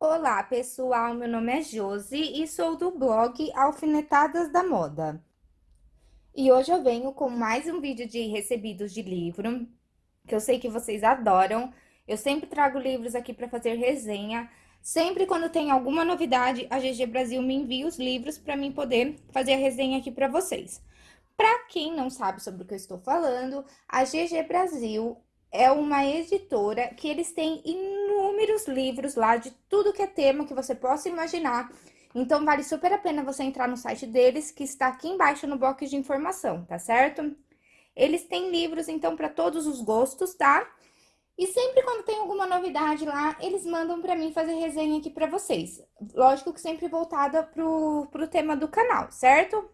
Olá, pessoal. Meu nome é Josi e sou do blog Alfinetadas da Moda. E hoje eu venho com mais um vídeo de recebidos de livro, que eu sei que vocês adoram. Eu sempre trago livros aqui para fazer resenha. Sempre quando tem alguma novidade, a GG Brasil me envia os livros para mim poder fazer a resenha aqui para vocês. Para quem não sabe sobre o que eu estou falando, a GG Brasil é uma editora que eles têm inúmeros livros lá de tudo que é tema que você possa imaginar. Então, vale super a pena você entrar no site deles, que está aqui embaixo no box de informação, tá certo? Eles têm livros, então, para todos os gostos, tá? E sempre quando tem alguma novidade lá, eles mandam para mim fazer resenha aqui para vocês. Lógico que sempre voltada pro, pro tema do canal, certo?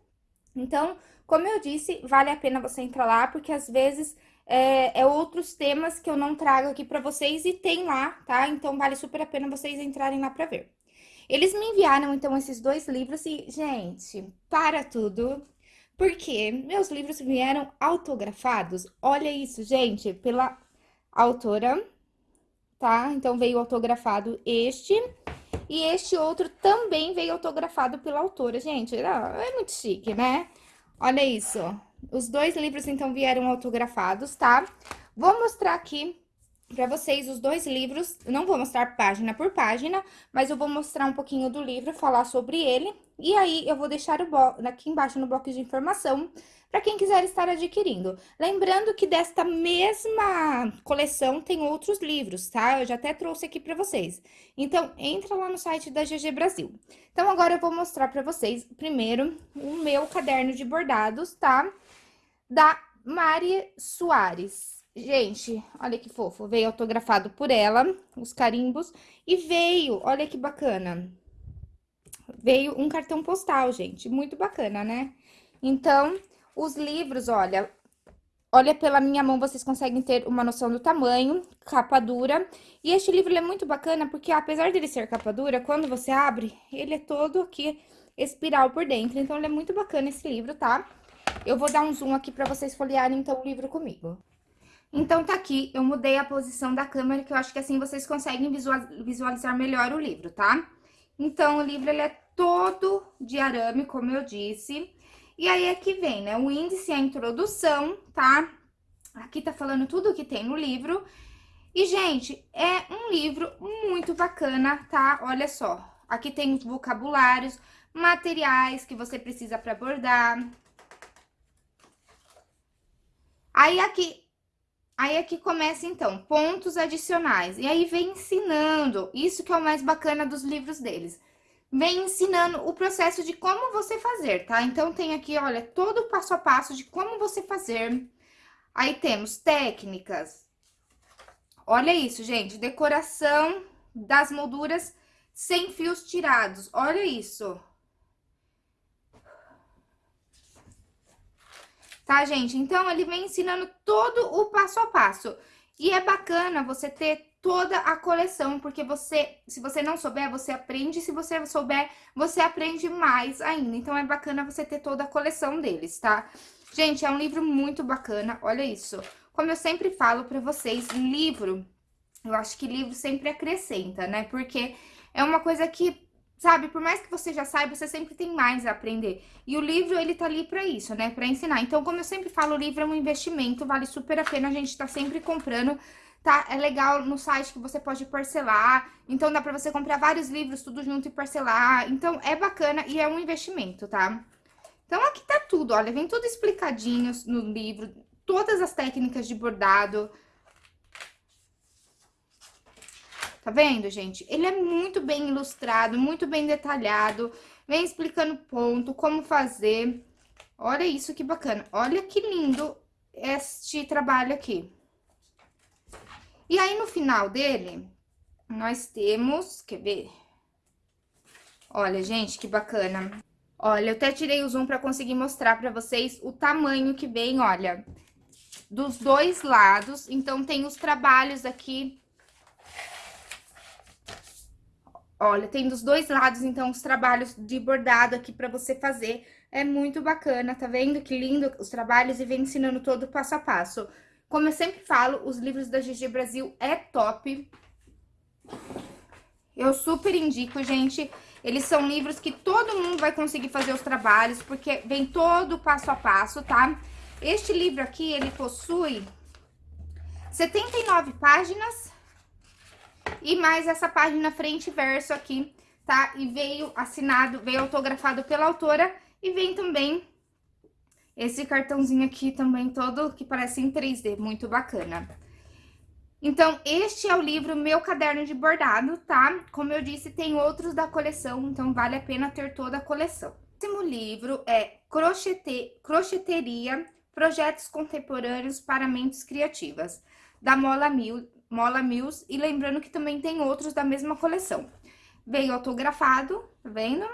Então, como eu disse, vale a pena você entrar lá, porque às vezes é, é, outros temas que eu não trago aqui para vocês e tem lá, tá? Então, vale super a pena vocês entrarem lá para ver. Eles me enviaram, então, esses dois livros e, gente, para tudo, porque meus livros vieram autografados. Olha isso, gente, pela autora, tá? Então, veio autografado este e este outro também veio autografado pela autora. Gente, é muito chique, né? Olha isso. Os dois livros, então, vieram autografados, tá? Vou mostrar aqui para vocês os dois livros. Não vou mostrar página por página, mas eu vou mostrar um pouquinho do livro, falar sobre ele. E aí, eu vou deixar o aqui embaixo no box de informação para quem quiser estar adquirindo. Lembrando que desta mesma coleção tem outros livros, tá? Eu já até trouxe aqui para vocês. Então, entra lá no site da GG Brasil. Então, agora eu vou mostrar para vocês, primeiro, o meu caderno de bordados, tá? Da Mari Soares. Gente, olha que fofo, veio autografado por ela, os carimbos, e veio, olha que bacana, veio um cartão postal, gente, muito bacana, né? Então, os livros, olha, olha pela minha mão, vocês conseguem ter uma noção do tamanho, capa dura. E este livro é muito bacana porque, apesar dele ser capa dura, quando você abre, ele é todo aqui espiral por dentro. Então, ele é muito bacana esse livro, tá? Eu vou dar um zoom aqui pra vocês folhearem, então, o livro comigo. Então, tá aqui, eu mudei a posição da câmera, que eu acho que assim vocês conseguem visualizar melhor o livro, tá? Então, o livro, ele é todo de arame, como eu disse. E aí, aqui vem, né, o índice a introdução, tá? Aqui tá falando tudo que tem no livro. E, gente, é um livro muito bacana, tá? Olha só, aqui tem os vocabulários, materiais que você precisa para bordar. Aí, aqui... Aí, aqui começa, então, pontos adicionais. E aí, vem ensinando. Isso que é o mais bacana dos livros deles vem ensinando o processo de como você fazer, tá? Então, tem aqui, olha, todo o passo a passo de como você fazer. Aí, temos técnicas. Olha isso, gente, decoração das molduras sem fios tirados. Olha isso. Tá, gente? Então, ele vem ensinando todo o passo a passo. E é bacana você ter toda a coleção, porque você, se você não souber, você aprende, se você souber, você aprende mais ainda. Então, é bacana você ter toda a coleção deles, tá? Gente, é um livro muito bacana, olha isso. Como eu sempre falo pra vocês, livro, eu acho que livro sempre acrescenta, né? Porque é uma coisa que, sabe, por mais que você já saiba, você sempre tem mais a aprender. E o livro, ele tá ali pra isso, né? Pra ensinar. Então, como eu sempre falo, o livro é um investimento, vale super a pena a gente tá sempre comprando tá? É legal no site que você pode parcelar, então dá pra você comprar vários livros tudo junto e parcelar, então é bacana e é um investimento, tá? Então aqui tá tudo, olha, vem tudo explicadinho no livro, todas as técnicas de bordado. Tá vendo, gente? Ele é muito bem ilustrado, muito bem detalhado, vem explicando ponto, como fazer. Olha isso que bacana, olha que lindo este trabalho aqui. E aí, no final dele, nós temos, quer ver? Olha, gente, que bacana. Olha, eu até tirei o zoom pra conseguir mostrar pra vocês o tamanho que vem, olha, dos dois lados. Então, tem os trabalhos aqui. Olha, tem dos dois lados, então, os trabalhos de bordado aqui pra você fazer. É muito bacana, tá vendo que lindo os trabalhos e vem ensinando todo passo a passo. Como eu sempre falo, os livros da GG Brasil é top. Eu super indico, gente. Eles são livros que todo mundo vai conseguir fazer os trabalhos, porque vem todo passo a passo, tá? Este livro aqui, ele possui 79 páginas e mais essa página frente e verso aqui, tá? E veio assinado, veio autografado pela autora e vem também esse cartãozinho aqui também todo que parece em 3D, muito bacana. Então, este é o livro Meu Caderno de Bordado, tá? Como eu disse, tem outros da coleção, então vale a pena ter toda a coleção. O próximo livro é Crochete... Crocheteria, Projetos Contemporâneos para Mentes Criativas, da Mola, Mil... Mola Mills, e lembrando que também tem outros da mesma coleção. Veio autografado, tá vendo?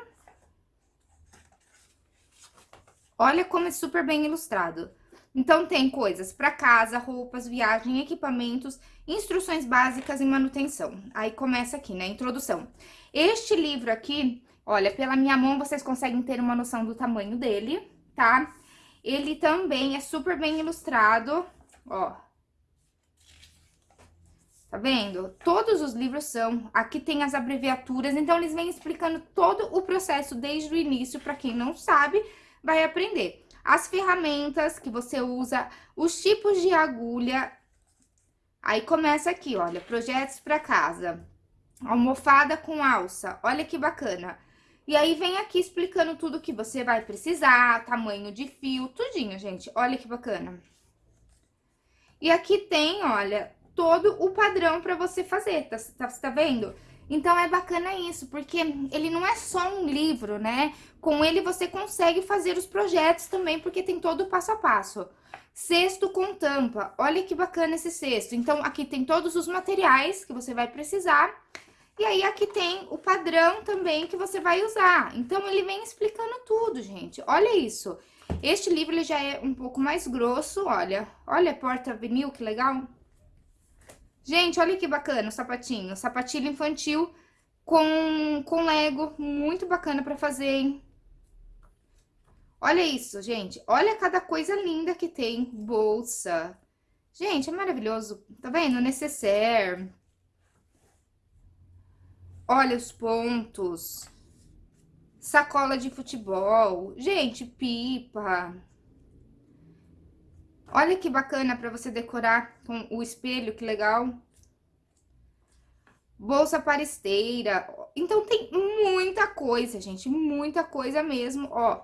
Olha como é super bem ilustrado. Então, tem coisas para casa, roupas, viagem, equipamentos, instruções básicas e manutenção. Aí começa aqui, né? Introdução. Este livro aqui, olha, pela minha mão vocês conseguem ter uma noção do tamanho dele, tá? Ele também é super bem ilustrado, ó. Tá vendo? Todos os livros são. Aqui tem as abreviaturas, então eles vêm explicando todo o processo desde o início, para quem não sabe, vai aprender as ferramentas que você usa, os tipos de agulha. Aí começa aqui, olha, projetos para casa. Almofada com alça, olha que bacana. E aí vem aqui explicando tudo que você vai precisar, tamanho de fio, tudinho, gente. Olha que bacana. E aqui tem, olha, todo o padrão para você fazer, tá, tá, tá vendo? Então, é bacana isso, porque ele não é só um livro, né? Com ele você consegue fazer os projetos também, porque tem todo o passo a passo. Cesto com tampa. Olha que bacana esse cesto. Então, aqui tem todos os materiais que você vai precisar. E aí, aqui tem o padrão também que você vai usar. Então, ele vem explicando tudo, gente. Olha isso. Este livro, ele já é um pouco mais grosso, olha. Olha a porta vinil, que legal. Gente, olha que bacana o sapatinho. Sapatilha infantil com, com Lego. Muito bacana pra fazer, hein? Olha isso, gente. Olha cada coisa linda que tem. Bolsa. Gente, é maravilhoso. Tá vendo? Necessaire. Olha os pontos. Sacola de futebol. Gente, pipa. Olha que bacana para você decorar com o espelho, que legal. Bolsa para esteira. Então, tem muita coisa, gente, muita coisa mesmo, ó.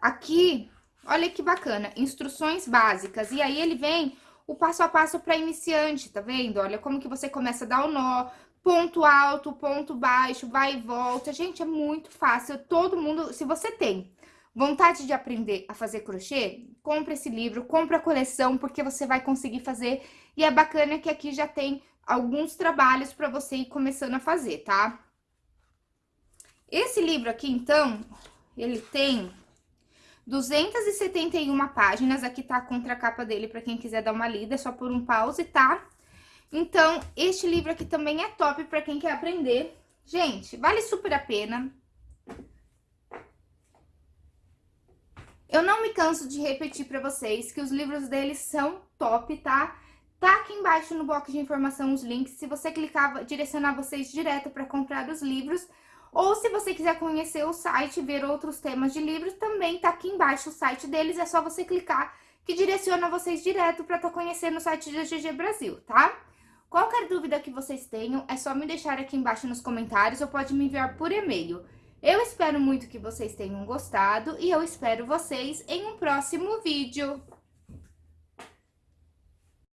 Aqui, olha que bacana, instruções básicas. E aí, ele vem o passo a passo para iniciante, tá vendo? Olha como que você começa a dar o nó, ponto alto, ponto baixo, vai e volta. Gente, é muito fácil, todo mundo, se você tem Vontade de aprender a fazer crochê? Compre esse livro, compre a coleção, porque você vai conseguir fazer. E é bacana que aqui já tem alguns trabalhos para você ir começando a fazer, tá? Esse livro aqui, então, ele tem 271 páginas. Aqui tá a contracapa dele para quem quiser dar uma lida, é só por um pause, tá? Então, este livro aqui também é top para quem quer aprender. Gente, vale super a pena. Eu não me canso de repetir para vocês que os livros deles são top, tá? Tá aqui embaixo no box de informação os links, se você clicar, direcionar vocês direto para comprar os livros. Ou se você quiser conhecer o site e ver outros temas de livros, também tá aqui embaixo o site deles, é só você clicar que direciona vocês direto para estar tá conhecendo o site da GG Brasil, tá? Qualquer dúvida que vocês tenham, é só me deixar aqui embaixo nos comentários ou pode me enviar por e-mail. Eu espero muito que vocês tenham gostado e eu espero vocês em um próximo vídeo.